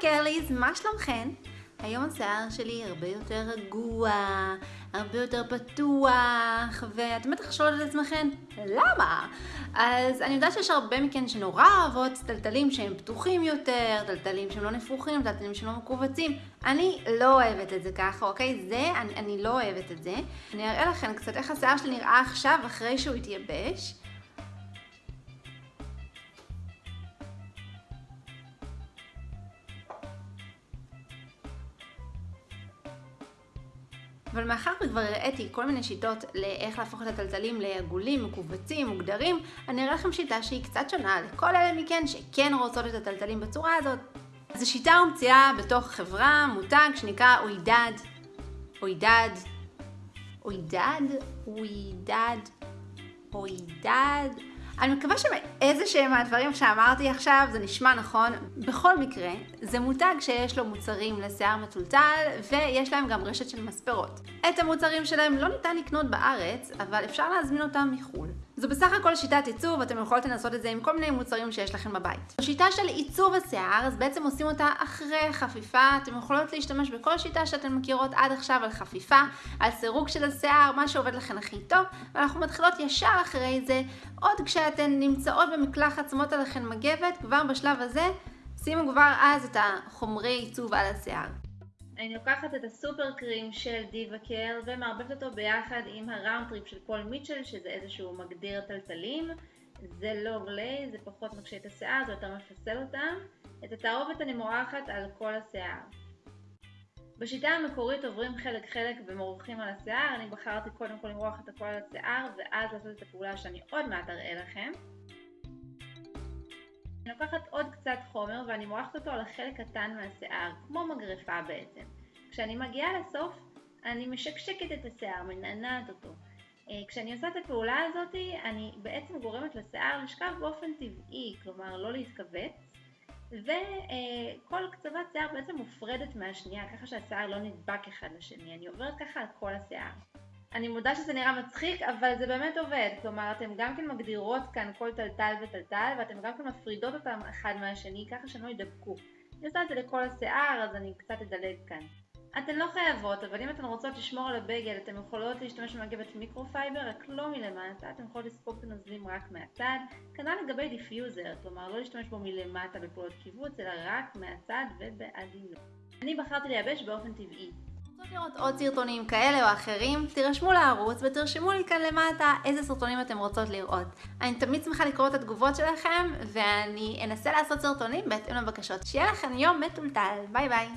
קרליז, מה שלומכן? היום השיער שלי הרבה יותר רגוע, הרבה יותר פתוח, ואתם בטח שואלות את עצמכם, למה? אז אני יודעת שיש הרבה מכן שנורא אוהבות טלטלים שהם פתוחים יותר, טלטלים שהם לא נפוחים, טלטלים שהם לא מכווצים. אני לא אוהבת את זה ככה, אוקיי? זה, אני, אני לא אוהבת את זה. אני אראה לכם קצת איך השיער שלי נראה עכשיו, אחרי שהוא התייבש. אבל מאחר וכבר הראיתי כל מיני שיטות לאיך להפוך את הטלטלים לעגולים, מכווצים, מוגדרים, אני אראה לכם שיטה שהיא קצת שונה לכל אלה מכן שכן רוצות את הטלטלים בצורה הזאת. זו שיטה הומצאה בתוך חברה, מותג שנקרא אוידד. אוידד. אוידד? אוידד. אוידד. אני מקווה שמאיזה שהם מהדברים שאמרתי עכשיו זה נשמע נכון. בכל מקרה, זה מותג שיש לו מוצרים לשיער מטולטל ויש להם גם רשת של מספרות. את המוצרים שלהם לא ניתן לקנות בארץ, אבל אפשר להזמין אותם מחו"ל. זו בסך הכל שיטת עיצוב, אתם יכולות לנסות את זה עם כל מיני מוצרים שיש לכם בבית. השיטה של עיצוב השיער, אז בעצם עושים אותה אחרי חפיפה, אתם יכולות להשתמש בכל שיטה שאתן מכירות עד עכשיו על חפיפה, על סירוג של השיער, מה שעובד לכם הכי טוב, ואנחנו מתחילות ישר אחרי זה, עוד כשאתן נמצאות במקלחת, שמות עליכן מגבת, כבר בשלב הזה, שימו כבר אז את החומרי עיצוב על השיער. אני לוקחת את ה Super Cream של DevaCurl ומערבבת אותו ביחד עם ה Round Trip של פול מיטשל שזה איזשהו מגדיר תלתלים. זה לא גלי, זה פחות מקשה את השיער, זה יותר מפסל אותם את התערובת אני מורחת על כל השיער. בשיטה המקורית עוברים חלק חלק ומורחים על השיער, אני בחרתי קודם כל למרוח את הכל על השיער ואז לעשות את הפעולה שאני עוד מעט אראה לכם אני לוקחת עוד קצת חומר ואני מורחת אותו על החלק קטן מהשיער, כמו מגרפה בעצם. כשאני מגיעה לסוף, אני משקשקת את השיער, מנענעת אותו. אה, כשאני עושה את הפעולה הזאת, אני בעצם גורמת לשיער לשכב באופן טבעי, כלומר לא להתכווץ, וכל קצוות שיער בעצם מופרדת מהשנייה, ככה שהשיער לא נדבק אחד לשני. אני עוברת ככה על כל השיער. אני מודה שזה נראה מצחיק, אבל זה באמת עובד. כלומר, אתן גם כן מגדירות כאן כל טלטל וטלטל, ואתן גם כן מפרידות אותם אחד מהשני, ככה שהם לא ידבקו. אני עושה את זה לכל השיער, אז אני קצת אדלג כאן. אתן לא חייבות, אבל אם אתן רוצות לשמור על הגל, אתן יכולות להשתמש במגבת microfiber, רק לא מלמטה, אתן יכולות לספוג את הנוזלים רק מהצד. כנ"ל לגבי diffuser, כלומר לא להשתמש בו מלמטה בפעולות קיבוץ, אלא רק מהצד ובעדינות. אני בחרתי לייבש באופן טבעי. רוצות לראות עוד סרטונים כאלה או אחרים, תירשמו לערוץ ותרשמו לי כאן למטה איזה סרטונים אתם רוצות לראות. אני תמיד שמחה לקרוא את התגובות שלכם, ואני אנסה לעשות סרטונים בהתאם לבקשות. שיהיה לכם יום מתולתל, ביי ביי.